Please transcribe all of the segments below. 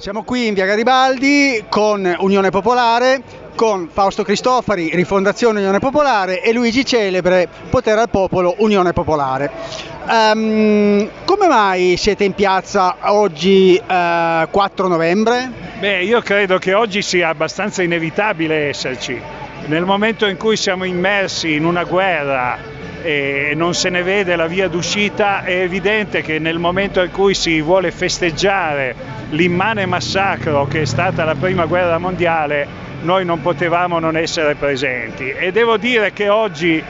Siamo qui in via Garibaldi con Unione Popolare, con Fausto Cristofari, Rifondazione Unione Popolare e Luigi Celebre, Potere al Popolo, Unione Popolare. Um, come mai siete in piazza oggi uh, 4 novembre? Beh, io credo che oggi sia abbastanza inevitabile esserci. Nel momento in cui siamo immersi in una guerra e non se ne vede la via d'uscita, è evidente che nel momento in cui si vuole festeggiare l'immane massacro che è stata la prima guerra mondiale, noi non potevamo non essere presenti. E devo dire che oggi,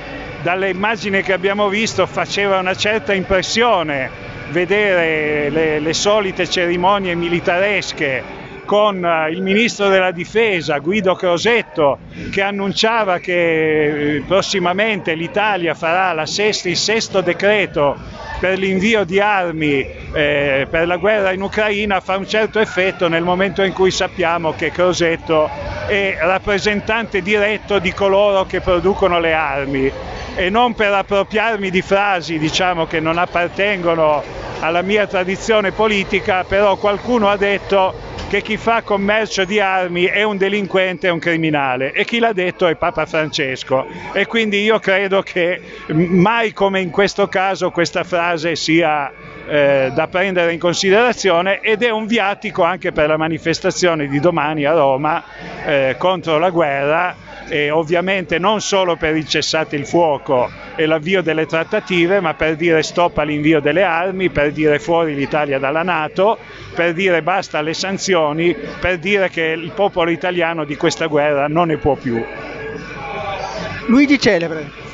dalle immagini che abbiamo visto, faceva una certa impressione vedere le, le solite cerimonie militaresche con eh, il ministro della difesa Guido Crosetto che annunciava che eh, prossimamente l'Italia farà sesta, il sesto decreto per l'invio di armi eh, per la guerra in Ucraina fa un certo effetto nel momento in cui sappiamo che Crosetto è rappresentante diretto di coloro che producono le armi. E non per appropriarmi di frasi diciamo, che non appartengono alla mia tradizione politica, però qualcuno ha detto che chi fa commercio di armi è un delinquente, è un criminale. E chi l'ha detto è Papa Francesco. E quindi io credo che mai come in questo caso questa frase sia eh, da prendere in considerazione ed è un viatico anche per la manifestazione di domani a Roma eh, contro la guerra e ovviamente non solo per il cessate il fuoco e l'avvio delle trattative, ma per dire stop all'invio delle armi, per dire fuori l'Italia dalla Nato, per dire basta alle sanzioni, per dire che il popolo italiano di questa guerra non ne può più. Luigi Celebre.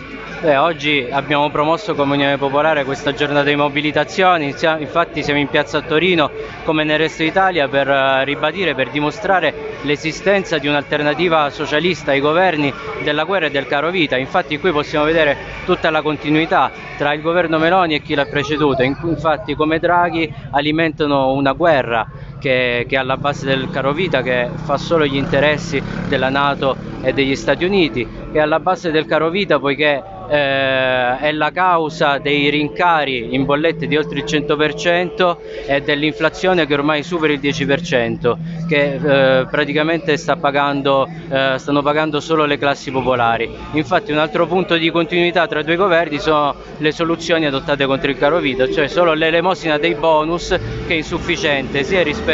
Beh, oggi abbiamo promosso come Unione Popolare questa giornata di mobilitazione, infatti siamo in piazza a Torino come nel resto d'Italia per eh, ribadire, per dimostrare l'esistenza di un'alternativa socialista ai governi della guerra e del caro vita, infatti qui possiamo vedere tutta la continuità tra il governo Meloni e chi l'ha preceduto, infatti come Draghi alimentano una guerra che, che, è alla base del caro vita, che fa solo gli interessi della Nato e degli Stati Uniti, è alla base del caro vita poiché eh, è la causa dei rincari in bollette di oltre il 100% e dell'inflazione che ormai supera il 10%, che eh, praticamente sta pagando, eh, stanno pagando solo le classi popolari. Infatti un altro punto di continuità tra i due governi sono le soluzioni adottate contro il caro vita, cioè solo l'elemosina dei bonus che è insufficiente sia rispetto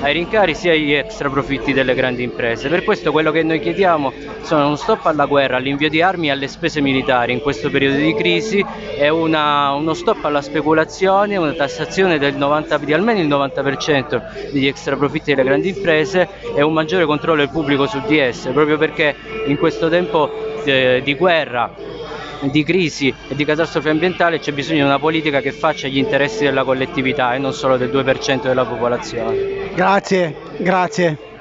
ai rincari sia agli extra profitti delle grandi imprese. Per questo quello che noi chiediamo sono uno stop alla guerra, all'invio di armi e alle spese militari in questo periodo di crisi è una, uno stop alla speculazione, una tassazione del 90, di almeno il 90% degli extra profitti delle grandi imprese e un maggiore controllo del pubblico su di esse, proprio perché in questo tempo eh, di guerra di crisi e di catastrofe ambientale c'è bisogno di una politica che faccia gli interessi della collettività e non solo del 2% della popolazione. Grazie, grazie.